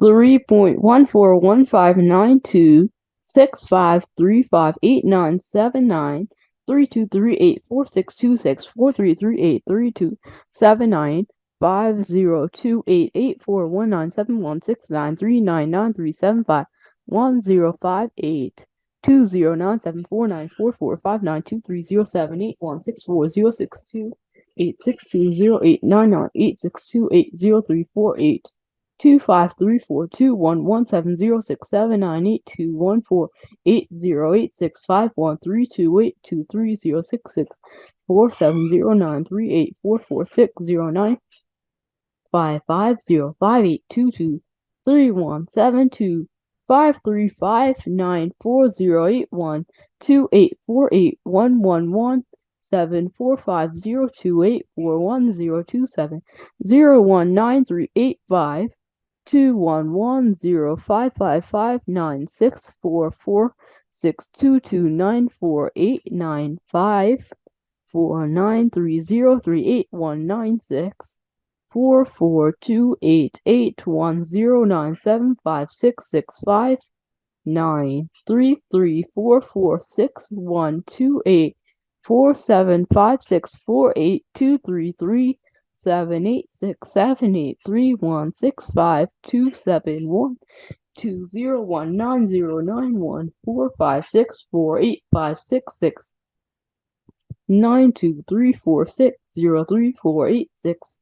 three point one four one five nine two six five three five eight nine seven nine three two three eight four six two six four three three eight three two seven nine five zero two eight eight four one nine seven one six nine three nine nine three seven five one zero five eight two zero nine seven four nine four four five nine two three zero seven eight one six four zero six two eight six two zero eight nine nine eight six two eight zero three four eight two five three four two one one seven zero six seven. Nine eight two one four eight zero eight six five one three two eight two three zero six six. Four seven zero nine three eight four four six. Zero nine five five zero five eight two two three one seven two five three five nine four zero eight one two eight four eight one one one seven four five zero two eight four one zero two seven. Zero one nine three eight five two one one zero five five five nine six four four six two two nine four eight nine five four nine three zero three eight one nine six four four two eight eight one zero nine seven five six six five nine three three four four six one two eight four seven five six four eight two three three seven eight six seven eight three one six five two seven one two zero one nine zero nine one four five six four eight five six six nine two three four six zero three four eight six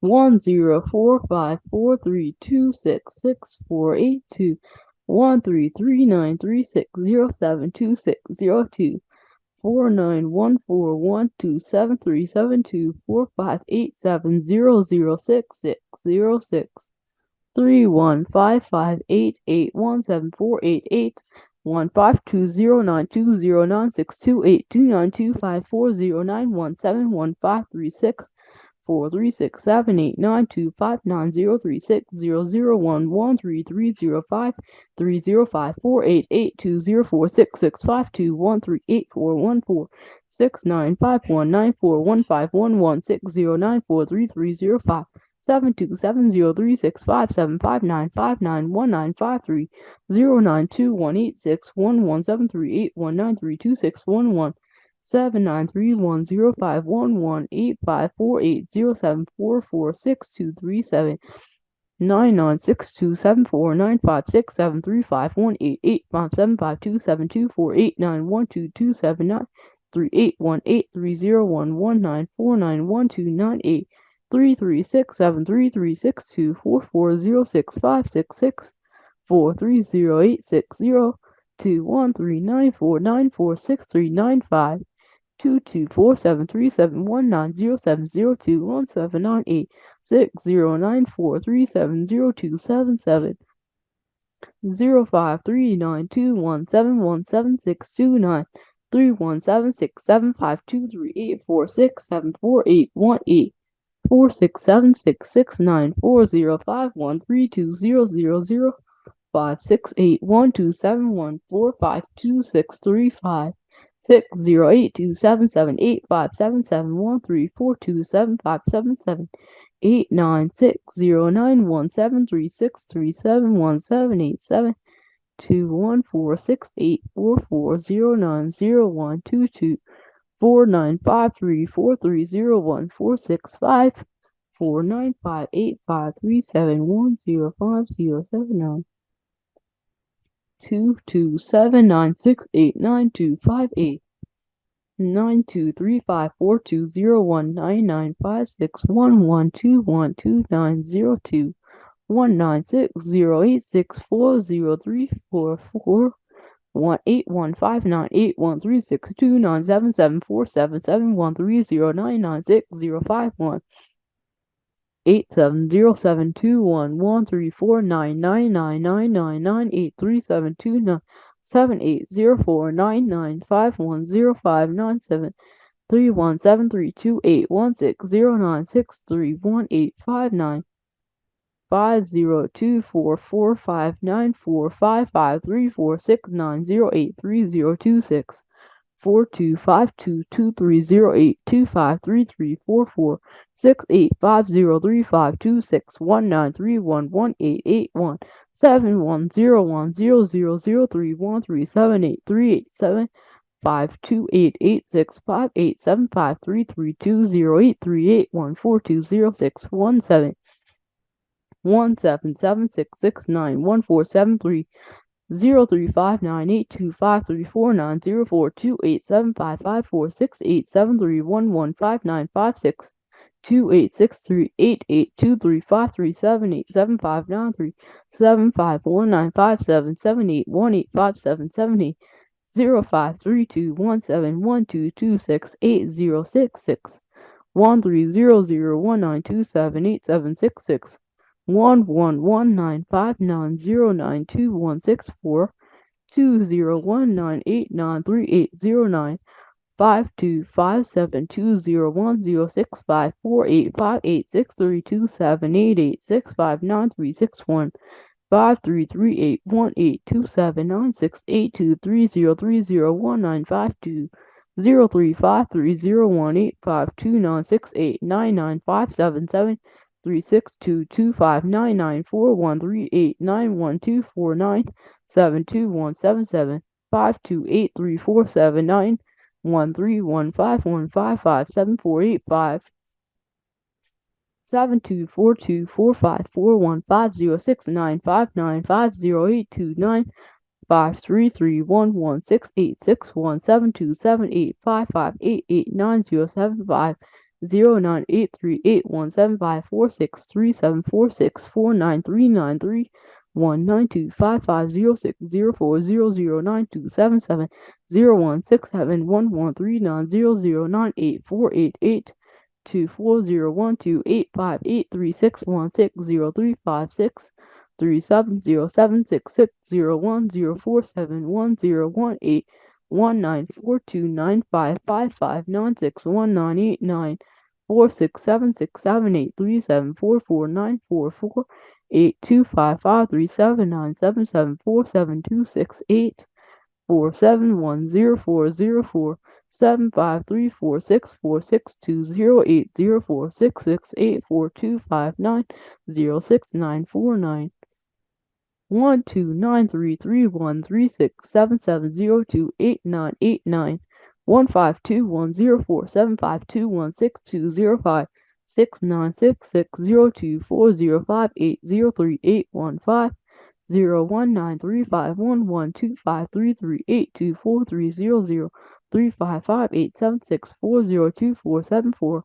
one zero four five four three two six six four eight two one three three nine three six zero seven two six zero two four nine one four one two seven three seven two four five eight seven zero zero six six zero six. three one five five eight eight one seven four eight eight one five two zero nine two zero nine six two eight two nine two five four zero nine one seven one five three six four three six seven eight nine two five nine zero three six zero zero one one three three zero five three zero five four eight eight two zero four six six five two one three eight four one four six nine five one nine four one five one one six zero nine four three three zero five seven two seven zero three six five seven five nine five nine one nine five three zero nine two one eight six one one seven three eight one nine three two six one one seven nine three one zero five one one eight five four eight zero seven four four six two three seven nine nine six two seven four nine five six seven three five one eight eight five seven five two seven two four eight nine one two two seven nine three eight one eight three zero one one nine four nine one two nine eight three three six seven three three six two four four zero six five six six four three zero eight six zero two one three nine four nine four six three nine five two two four seven three seven one nine zero seven zero two one seven nine eight. Six zero nine four three seven zero two seven seven zero five three nine two one seven one seven six two nine three one seven six seven five two three eight four six seven four eight one eight four six seven six six nine four zero five one three two zero zero zero five six eight one two seven one four five two six three five six zero eight two seven seven eight five seven seven one three four two seven five seven seven eight nine six zero nine one seven three six three seven one seven eight seven two one four six eight four four zero nine zero one two two four nine five three four three zero one four six five four nine five eight five three seven one zero five zero seven nine two two seven nine six eight nine two five eight nine two three five four two zero one nine nine five six one one two one two nine zero two. One nine six zero eight six four zero three four four. One eight one five nine eight one three six two nine seven seven four seven seven one three zero nine nine six zero five one eight seven zero seven two one one three four nine nine nine nine nine nine eight three seven two nine seven eight zero four nine nine five one zero five nine seven three one seven three two eight one six zero nine six three one eight five nine five zero two four four five nine four five five three four six nine zero eight three zero two six four two five two two three zero eight two five three three four four six eight five zero three five two six one nine three one one eight eight one seven one zero one zero zero zero three one three seven eight three eight seven five two eight eight six five eight seven five three three two zero eight three eight one four two zero six one seven one seven seven six six nine one four seven three zero three five nine eight two five three four nine zero four two eight seven five five four six eight seven three one one five nine five six two eight six three eight eight two three five three seven eight seven five nine three seven five one nine five seven seven eight one eight five seven seven eight zero five three two one seven one two two six eight zero six six one three zero zero one nine two seven eight seven six six one one one nine five nine zero nine two one six four two zero one nine eight nine three eight zero nine five two five seven two zero one zero six five four eight five eight six three two seven eight eight six five nine three six one five three three eight one eight two seven nine six eight two three zero three zero one nine five two zero three five three zero one eight five two nine six eight nine nine five seven seven three six two two five nine nine four one three eight nine one two four nine seven two one seven seven five two eight three four seven nine one three one five one five five seven four eight five seven two four two four five four one five zero six nine five nine five zero eight two nine five three three one one six eight six one seven two seven eight five five eight eight nine zero seven five zero nine eight three eight one seven five four six three seven four six four nine three nine three one nine two five five zero six zero four zero zero nine two seven seven zero one six seven one one three nine zero zero nine eight four eight eight two. Four zero one two eight five eight three six one six zero three five six three seven zero seven six six zero one zero four seven one zero one eight one nine four two nine five five five nine six one nine eight nine four six seven six seven eight three seven four four nine four four eight two five five three seven nine seven seven four seven two six eight four seven one zero four zero four seven five three four six four six two zero eight zero four six six eight four two five nine zero six nine four nine one two nine three three one three six seven seven zero two eight nine eight nine one five two one zero four seven five two one six two zero five six nine six six zero two four zero five eight zero three eight one five zero one nine three five one one two five three three eight two four three zero zero three five five eight seven six four zero two four seven four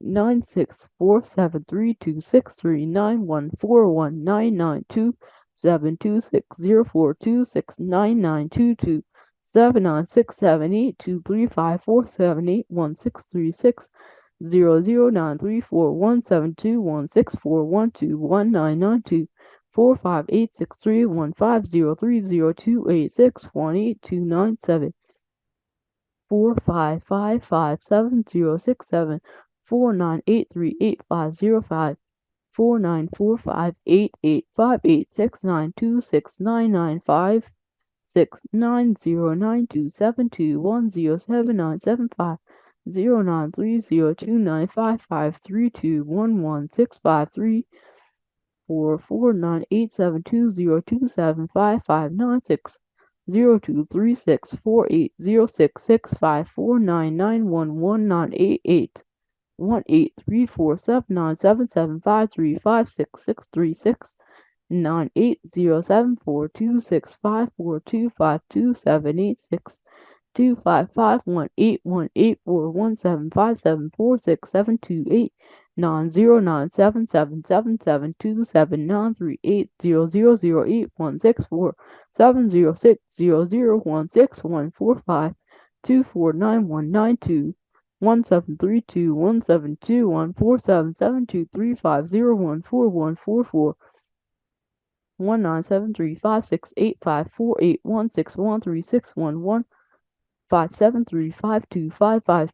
nine six four seven three two six three nine one four one nine nine two seven two six zero four two six nine nine two two seven nine six seven eight two three five four seven eight one six three six zero zero nine three four one seven two one six four one two one nine nine two four five eight six three one five zero three zero two eight six one eight two nine seven four five five five seven zero six seven four nine eight three eight five zero five four nine four five eight eight five eight six nine two six nine nine five six nine zero nine two seven two one zero seven nine seven five zero nine three zero two nine five five three two one one six five three four four nine eight seven two zero two seven five five nine six zero two three six four eight zero six six five four nine nine one one nine eight eight one eight three four seven nine seven seven five three five six six three six nine eight zero seven four two six five four two five two seven eight six two five five one eight one eight four one seven five seven four six seven two eight nine zero nine seven seven seven seven two seven nine three eight zero zero zero eight one six four seven zero six zero zero one six one four five two four nine one nine two one seven three two one seven two one four seven seven two three five zero one four one four four one nine seven three five six eight five four eight one six one three six one one five seven three five two five five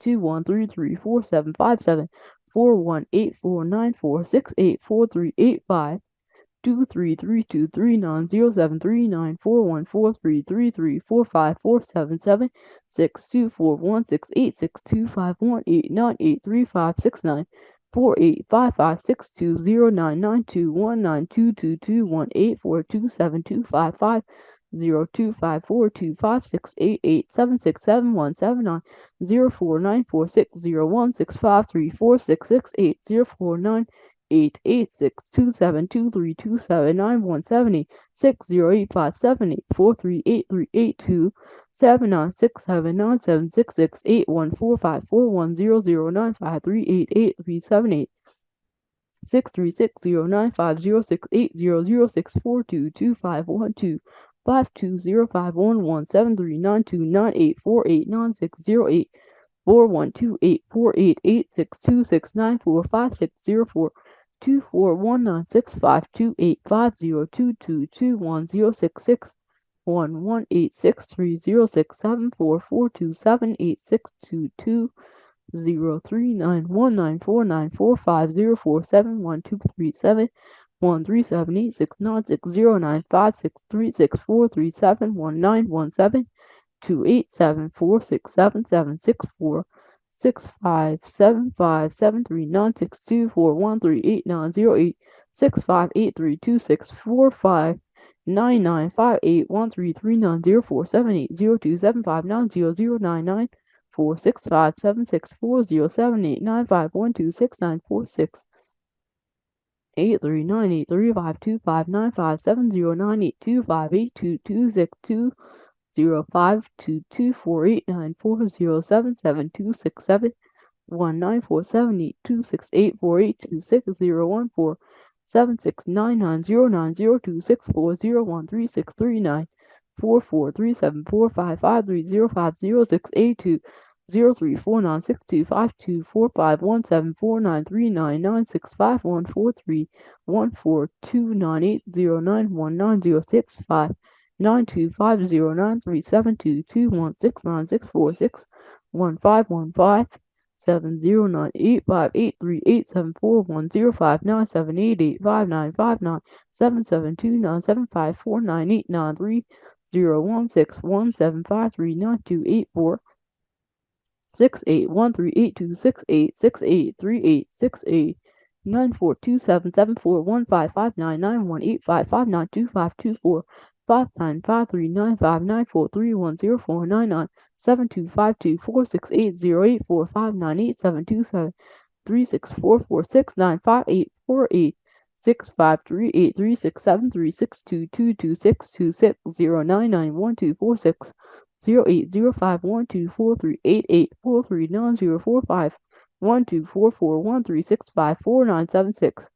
two one three three four seven five seven four one eight four nine four six eight four three eight five two three three two three nine zero seven three nine four one four three three three four five four seven seven six two four one six eight six two five one eight nine eight three five six nine four eight five five six two zero nine nine two one nine two two two one eight four two seven two five five zero two five four two five six eight eight seven six seven one seven nine zero four nine four six zero one six five three four six six eight zero four nine eight eight six two seven two three two seven nine one seven eight six zero eight five seven eight four three eight three eight two seven nine six seven nine seven six six eight one four five four one zero zero nine five three eight eight three seven eight. six three six zero nine five zero six eight zero zero six four two two five one two five two zero five one one seven three nine two nine eight four eight nine six zero eight. Four one two eight four eight eight six two six nine four five six zero four two four one nine six five two eight five zero two two two one zero six six one one eight six three zero six seven four four two seven eight six two two zero three nine one nine four nine four five zero four seven one two three seven one three seven eight six nine six zero nine five six three six four three seven one nine one seven two eight seven four six seven seven six four six five seven five seven three nine six two four one three eight nine zero eight six five eight three two six four five nine nine five eight one three three nine zero four seven eight zero two seven five nine zero zero nine nine four six five seven six four zero seven eight nine five one two six nine four six. eight three nine eight three five two five nine five seven zero nine eight two five eight two two six two zero five two two four eight nine four zero seven seven two six seven one nine four seven eight two six eight four eight two six zero one four seven six nine nine zero nine zero two six four zero one three six three nine four four three seven four five five three zero five zero six eight two zero three four nine six two five two four five one seven four nine three nine nine six five one four three one four two nine eight zero nine one nine zero six five nine two five zero nine three seven two two one six nine six four six one five one five seven zero nine eight five eight three eight seven four one zero five nine seven eight eight five nine five nine seven seven two nine seven five four nine eight nine three zero one six one seven five three nine two eight four six eight one three eight two six eight six eight three eight six eight nine four two seven seven four one five five nine nine one eight five five nine two five two four five nine five three nine five nine four three one zero four nine nine seven two five two four six eight zero eight four five nine eight seven two seven three six four four six nine five eight four eight six five three eight three six seven three six two two two six two six zero nine nine one two four six zero eight zero five one two four three eight eight four three nine zero four five one two four four one three six five four nine seven six